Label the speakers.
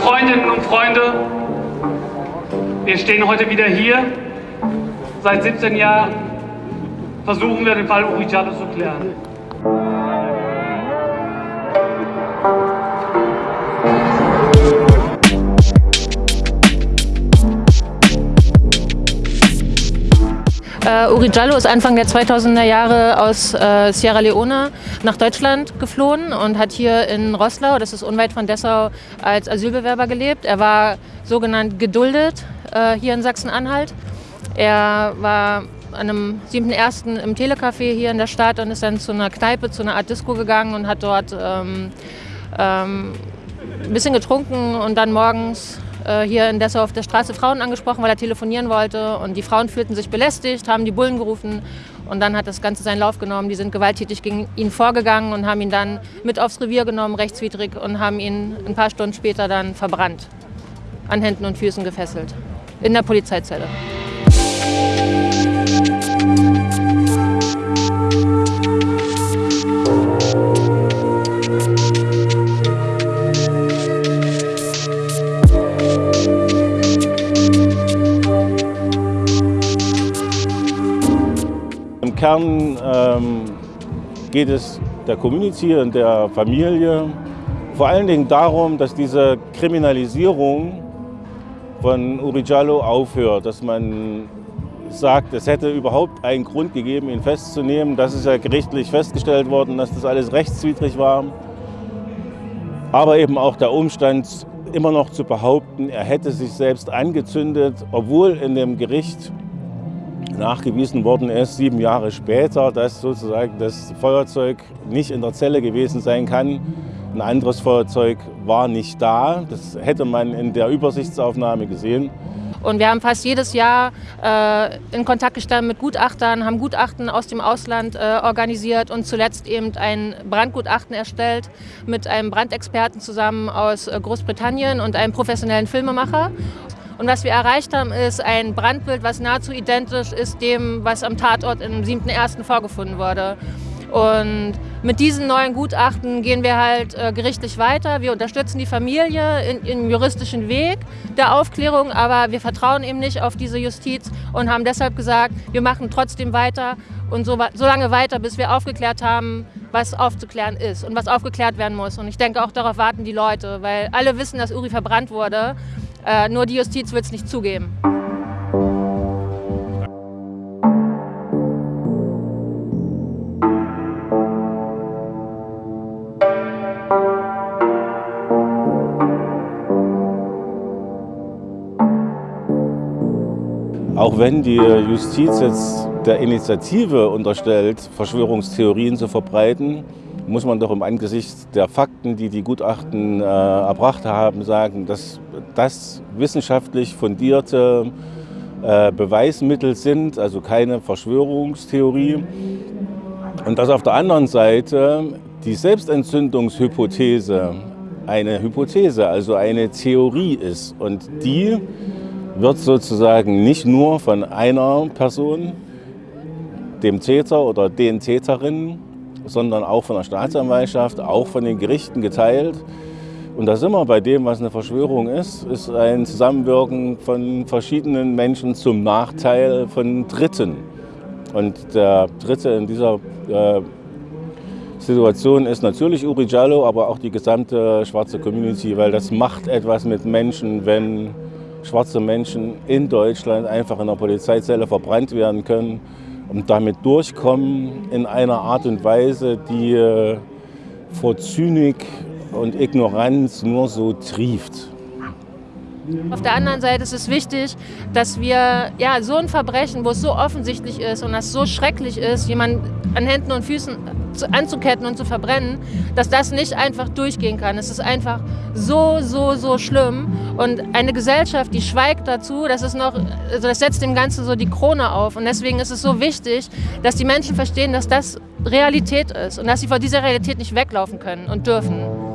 Speaker 1: Freundinnen und Freunde, wir stehen heute wieder hier. Seit 17 Jahren versuchen wir den Fall Uri Jallo zu klären.
Speaker 2: Uh, Uri Jallo ist Anfang der 2000er Jahre aus uh, Sierra Leone nach Deutschland geflohen und hat hier in Roßlau, das ist unweit von Dessau, als Asylbewerber gelebt. Er war sogenannt geduldet uh, hier in Sachsen-Anhalt. Er war an einem 7.1. im Telecafé hier in der Stadt und ist dann zu einer Kneipe, zu einer Art Disco gegangen und hat dort ähm, ähm, ein bisschen getrunken und dann morgens äh, hier in Dessau auf der Straße Frauen angesprochen, weil er telefonieren wollte. Und die Frauen fühlten sich belästigt, haben die Bullen gerufen. Und dann hat das Ganze seinen Lauf genommen. Die sind gewalttätig gegen ihn vorgegangen und haben ihn dann mit aufs Revier genommen, rechtswidrig, und haben ihn ein paar Stunden später dann verbrannt. An Händen und Füßen gefesselt. In der Polizeizelle.
Speaker 3: Kern ähm, geht es der Community und der Familie vor allen Dingen darum, dass diese Kriminalisierung von Uri Jallo aufhört, dass man sagt, es hätte überhaupt einen Grund gegeben, ihn festzunehmen. Das ist ja gerichtlich festgestellt worden, dass das alles rechtswidrig war. Aber eben auch der Umstand, immer noch zu behaupten, er hätte sich selbst angezündet, obwohl in dem Gericht nachgewiesen worden ist, sieben Jahre später, dass sozusagen das Feuerzeug nicht in der Zelle gewesen sein kann. Ein anderes Feuerzeug war nicht da. Das hätte man in der Übersichtsaufnahme gesehen.
Speaker 2: Und wir haben fast jedes Jahr äh, in Kontakt gestanden mit Gutachtern, haben Gutachten aus dem Ausland äh, organisiert und zuletzt eben ein Brandgutachten erstellt mit einem Brandexperten zusammen aus äh, Großbritannien und einem professionellen Filmemacher. Und was wir erreicht haben, ist ein Brandbild, was nahezu identisch ist dem, was am Tatort im 7.1. vorgefunden wurde. Und mit diesen neuen Gutachten gehen wir halt äh, gerichtlich weiter. Wir unterstützen die Familie im juristischen Weg der Aufklärung, aber wir vertrauen eben nicht auf diese Justiz und haben deshalb gesagt, wir machen trotzdem weiter und so, so lange weiter, bis wir aufgeklärt haben, was aufzuklären ist und was aufgeklärt werden muss. Und ich denke, auch darauf warten die Leute, weil alle wissen, dass Uri verbrannt wurde. Äh, nur die Justiz wird es nicht zugeben.
Speaker 3: Auch wenn die Justiz jetzt der Initiative unterstellt, Verschwörungstheorien zu verbreiten, muss man doch im Angesicht der Fakten, die die Gutachten äh, erbracht haben, sagen, dass das wissenschaftlich fundierte äh, Beweismittel sind, also keine Verschwörungstheorie. Und dass auf der anderen Seite die Selbstentzündungshypothese eine Hypothese, also eine Theorie ist. Und die wird sozusagen nicht nur von einer Person, dem Täter oder den Täterinnen, sondern auch von der Staatsanwaltschaft, auch von den Gerichten geteilt. Und da sind wir bei dem, was eine Verschwörung ist, ist ein Zusammenwirken von verschiedenen Menschen zum Nachteil von Dritten. Und der Dritte in dieser äh, Situation ist natürlich Uri Jallo, aber auch die gesamte schwarze Community, weil das macht etwas mit Menschen, wenn schwarze Menschen in Deutschland einfach in der Polizeizelle verbrannt werden können und damit durchkommen in einer Art und Weise, die äh, vor Zynik und Ignoranz nur so trieft.
Speaker 2: Auf der anderen Seite ist es wichtig, dass wir ja, so ein Verbrechen, wo es so offensichtlich ist und das so schrecklich ist, jemanden an Händen und Füßen anzuketten und zu verbrennen, dass das nicht einfach durchgehen kann. Es ist einfach so, so, so schlimm. Und eine Gesellschaft, die schweigt dazu, das ist noch, also das setzt dem Ganzen so die Krone auf. Und deswegen ist es so wichtig, dass die Menschen verstehen, dass das Realität ist und dass sie vor dieser Realität nicht weglaufen können und dürfen.